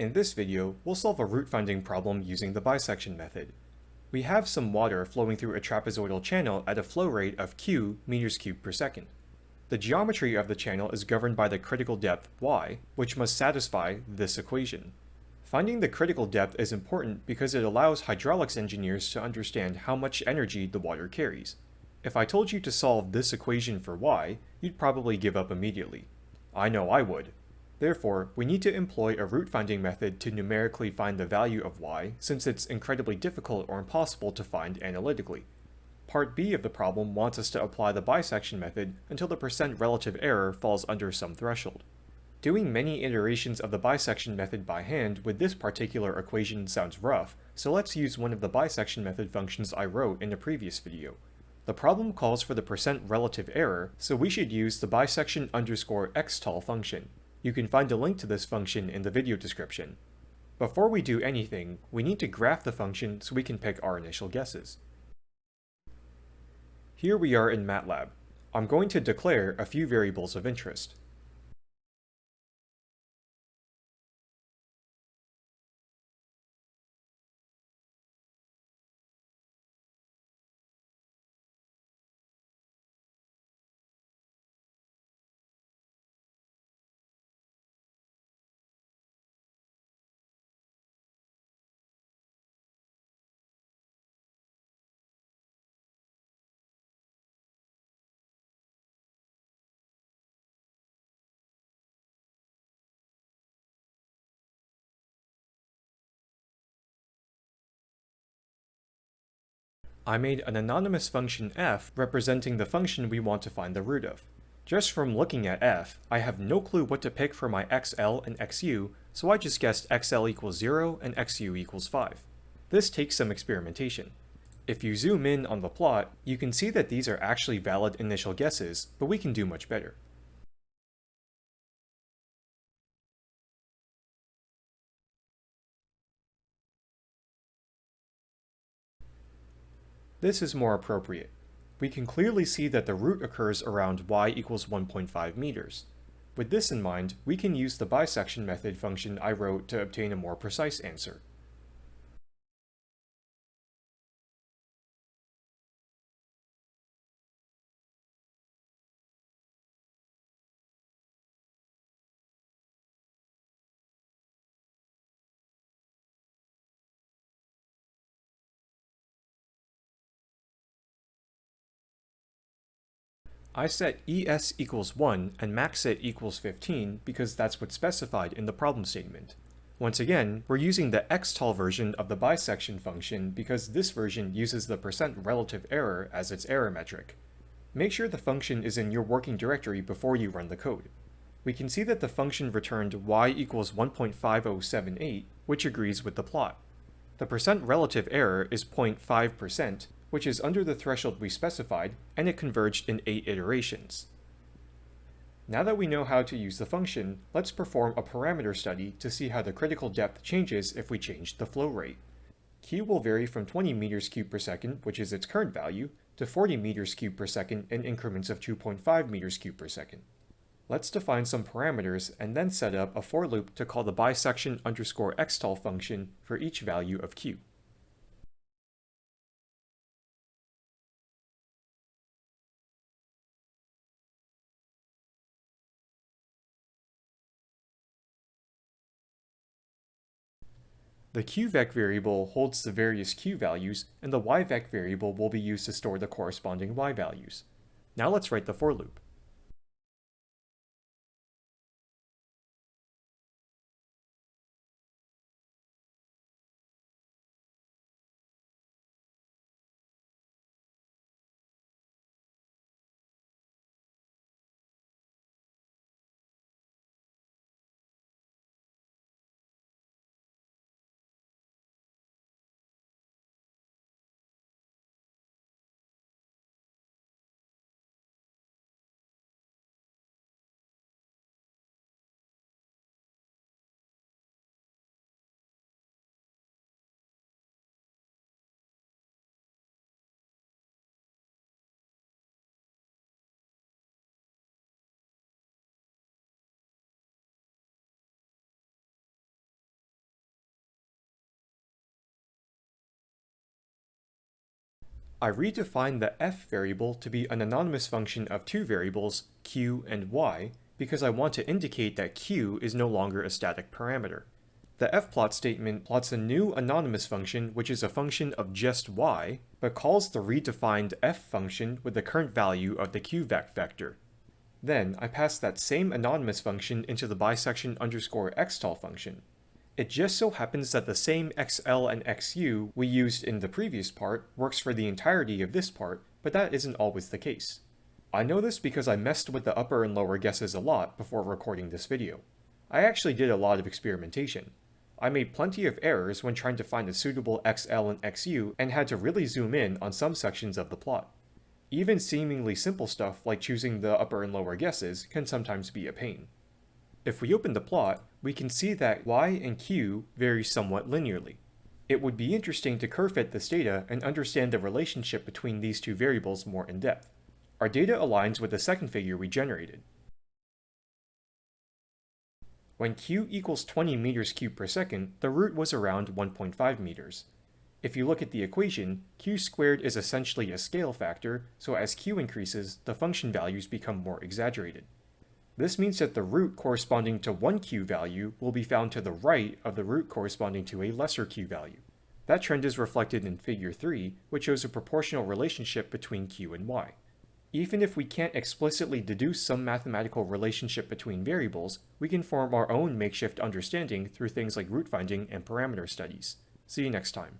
In this video, we'll solve a root finding problem using the bisection method. We have some water flowing through a trapezoidal channel at a flow rate of q meters cubed per second. The geometry of the channel is governed by the critical depth y, which must satisfy this equation. Finding the critical depth is important because it allows hydraulics engineers to understand how much energy the water carries. If I told you to solve this equation for y, you'd probably give up immediately. I know I would. Therefore, we need to employ a root finding method to numerically find the value of y, since it's incredibly difficult or impossible to find analytically. Part B of the problem wants us to apply the bisection method until the percent relative error falls under some threshold. Doing many iterations of the bisection method by hand with this particular equation sounds rough, so let's use one of the bisection method functions I wrote in a previous video. The problem calls for the percent relative error, so we should use the bisection underscore xtol function. You can find a link to this function in the video description. Before we do anything, we need to graph the function so we can pick our initial guesses. Here we are in MATLAB. I'm going to declare a few variables of interest. I made an anonymous function f representing the function we want to find the root of. Just from looking at f, I have no clue what to pick for my xl and xu, so I just guessed xl equals 0 and xu equals 5. This takes some experimentation. If you zoom in on the plot, you can see that these are actually valid initial guesses, but we can do much better. This is more appropriate. We can clearly see that the root occurs around y equals 1.5 meters. With this in mind, we can use the bisection method function I wrote to obtain a more precise answer. I set ES equals 1 and maxset equals 15 because that's what's specified in the problem statement. Once again, we're using the xtol version of the bisection function because this version uses the percent relative error as its error metric. Make sure the function is in your working directory before you run the code. We can see that the function returned y equals 1.5078, which agrees with the plot. The percent relative error is 0.5%, which is under the threshold we specified, and it converged in 8 iterations. Now that we know how to use the function, let's perform a parameter study to see how the critical depth changes if we change the flow rate. Q will vary from 20 meters cubed per second, which is its current value, to 40 meters cubed per second in increments of 2.5 meters cubed per second. Let's define some parameters and then set up a for loop to call the bisection underscore xtol function for each value of q. The qvec variable holds the various q values, and the yvec variable will be used to store the corresponding y values. Now let's write the for loop. I redefined the f variable to be an anonymous function of two variables, q and y, because I want to indicate that q is no longer a static parameter. The fplot statement plots a new anonymous function which is a function of just y, but calls the redefined f function with the current value of the qvec vector. Then I pass that same anonymous function into the bisection underscore xtol function. It just so happens that the same xl and xu we used in the previous part works for the entirety of this part, but that isn't always the case. I know this because I messed with the upper and lower guesses a lot before recording this video. I actually did a lot of experimentation. I made plenty of errors when trying to find a suitable XL and XU and had to really zoom in on some sections of the plot. Even seemingly simple stuff like choosing the upper and lower guesses can sometimes be a pain. If we open the plot, we can see that y and q vary somewhat linearly. It would be interesting to curve fit this data and understand the relationship between these two variables more in depth. Our data aligns with the second figure we generated. When q equals 20 meters cubed per second, the root was around 1.5 meters. If you look at the equation, q squared is essentially a scale factor, so as q increases, the function values become more exaggerated. This means that the root corresponding to one q value will be found to the right of the root corresponding to a lesser q value. That trend is reflected in figure 3, which shows a proportional relationship between q and y. Even if we can't explicitly deduce some mathematical relationship between variables, we can form our own makeshift understanding through things like root finding and parameter studies. See you next time.